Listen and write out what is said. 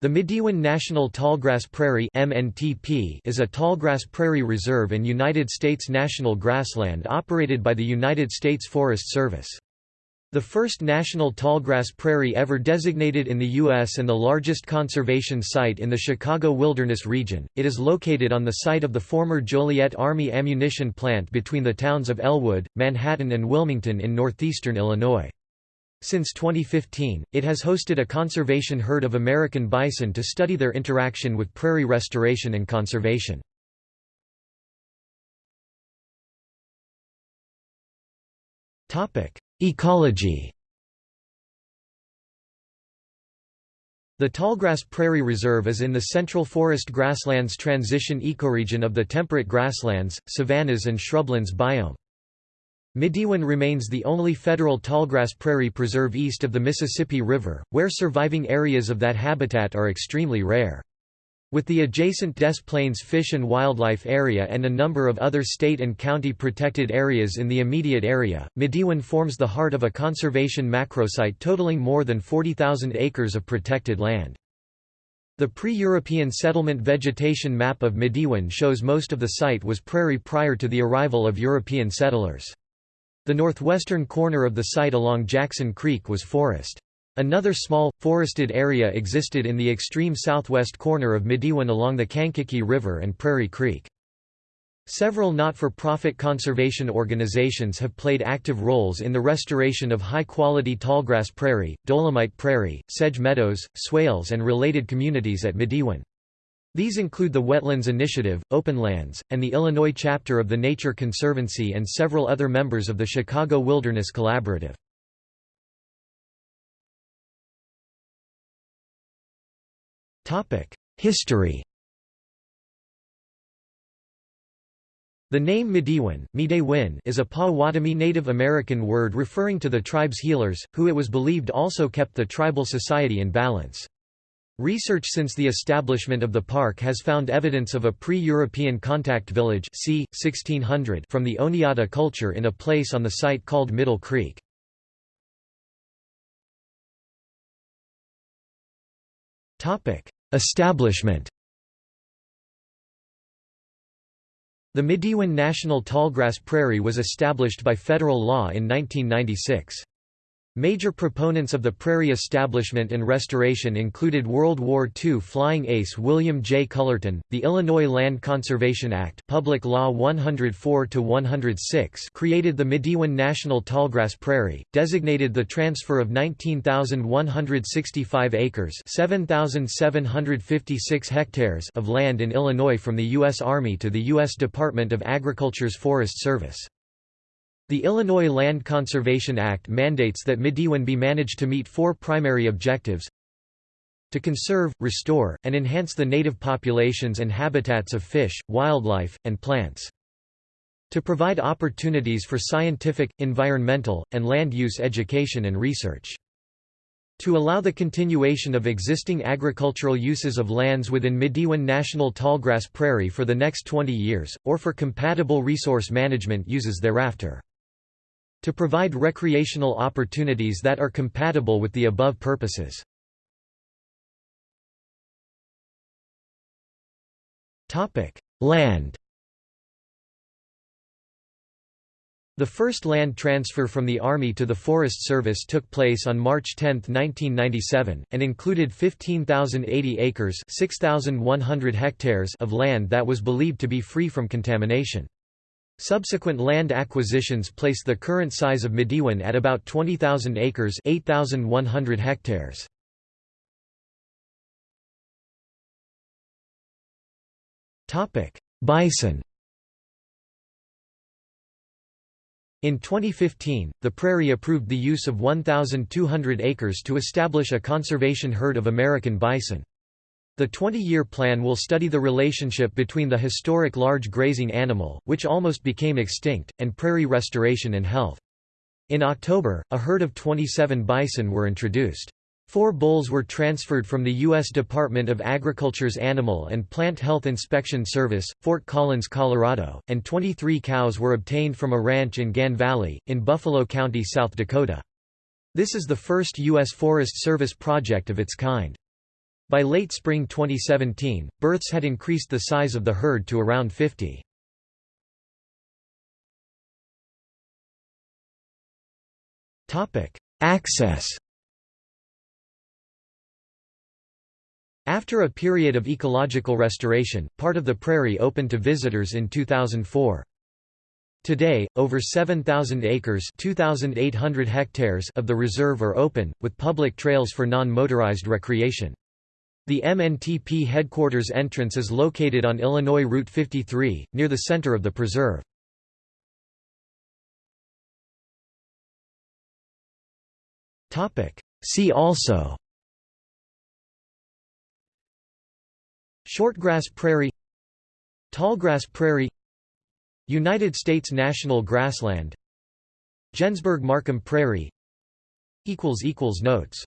The Midewin National Tallgrass Prairie MNTP is a tallgrass prairie reserve and United States national grassland operated by the United States Forest Service. The first national tallgrass prairie ever designated in the U.S. and the largest conservation site in the Chicago Wilderness region, it is located on the site of the former Joliet Army ammunition plant between the towns of Elwood, Manhattan and Wilmington in northeastern Illinois. Since 2015, it has hosted a conservation herd of American bison to study their interaction with prairie restoration and conservation. Ecology The Tallgrass Prairie Reserve is in the Central Forest Grasslands transition ecoregion of the temperate grasslands, savannas and shrublands biome. Midewin remains the only federal tallgrass prairie preserve east of the Mississippi River, where surviving areas of that habitat are extremely rare. With the adjacent Des Plaines Fish and Wildlife Area and a number of other state and county protected areas in the immediate area, Midewin forms the heart of a conservation macrosite totaling more than 40,000 acres of protected land. The pre-European settlement vegetation map of Midewin shows most of the site was prairie prior to the arrival of European settlers. The northwestern corner of the site along Jackson Creek was forest. Another small, forested area existed in the extreme southwest corner of Midewin along the Kankakee River and Prairie Creek. Several not-for-profit conservation organizations have played active roles in the restoration of high-quality tallgrass prairie, dolomite prairie, sedge meadows, swales and related communities at Midewin. These include the Wetlands Initiative, Openlands, and the Illinois chapter of the Nature Conservancy and several other members of the Chicago Wilderness Collaborative. History The name Midewin is a Potawatomi Native American word referring to the tribe's healers, who it was believed also kept the tribal society in balance. Research since the establishment of the park has found evidence of a pre-European contact village c. 1600 from the Oneota culture in a place on the site called Middle Creek. Establishment The Midewin National Tallgrass Prairie was established by federal law in 1996. Major proponents of the prairie establishment and restoration included World War II flying ace William J. Cullerton. The Illinois Land Conservation Act, Public Law 104-106, created the Midewin National Tallgrass Prairie, designated the transfer of 19,165 acres, 7,756 hectares of land in Illinois from the U.S. Army to the U.S. Department of Agriculture's Forest Service. The Illinois Land Conservation Act mandates that Midewin be managed to meet four primary objectives to conserve, restore, and enhance the native populations and habitats of fish, wildlife, and plants. To provide opportunities for scientific, environmental, and land use education and research. To allow the continuation of existing agricultural uses of lands within Midewin National Tallgrass Prairie for the next 20 years, or for compatible resource management uses thereafter. To provide recreational opportunities that are compatible with the above purposes. Land The first land transfer from the Army to the Forest Service took place on March 10, 1997, and included 15,080 acres 6,100 hectares of land that was believed to be free from contamination. Subsequent land acquisitions place the current size of Midewin at about 20,000 acres 8,100 hectares. Bison In 2015, the Prairie approved the use of 1,200 acres to establish a conservation herd of American bison. The 20-year plan will study the relationship between the historic large grazing animal, which almost became extinct, and prairie restoration and health. In October, a herd of 27 bison were introduced. Four bulls were transferred from the U.S. Department of Agriculture's Animal and Plant Health Inspection Service, Fort Collins, Colorado, and 23 cows were obtained from a ranch in Gann Valley, in Buffalo County, South Dakota. This is the first U.S. Forest Service project of its kind. By late spring 2017, births had increased the size of the herd to around 50. Access After a period of ecological restoration, part of the prairie opened to visitors in 2004. Today, over 7,000 acres hectares of the reserve are open, with public trails for non-motorized recreation. The MNTP headquarters entrance is located on Illinois Route 53, near the center of the preserve. See also. Shortgrass prairie. Tallgrass prairie. United States national grassland. Gensburg-Markham prairie. Notes